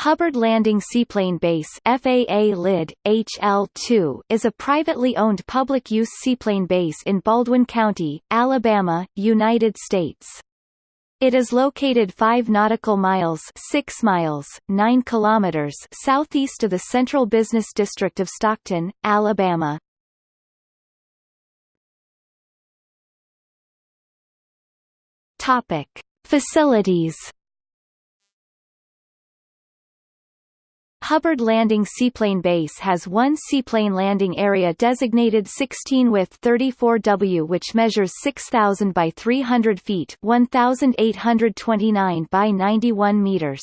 Hubbard Landing Seaplane Base FAA LID, HL-2 is a privately owned public-use seaplane base in Baldwin County, Alabama, United States. It is located 5 nautical miles 6 miles, 9 kilometers southeast of the Central Business District of Stockton, Alabama. Topic. Facilities Hubbard Landing Seaplane Base has one seaplane landing area designated 16 with 34W which measures 6,000 by 300 feet 1,829 by 91 meters.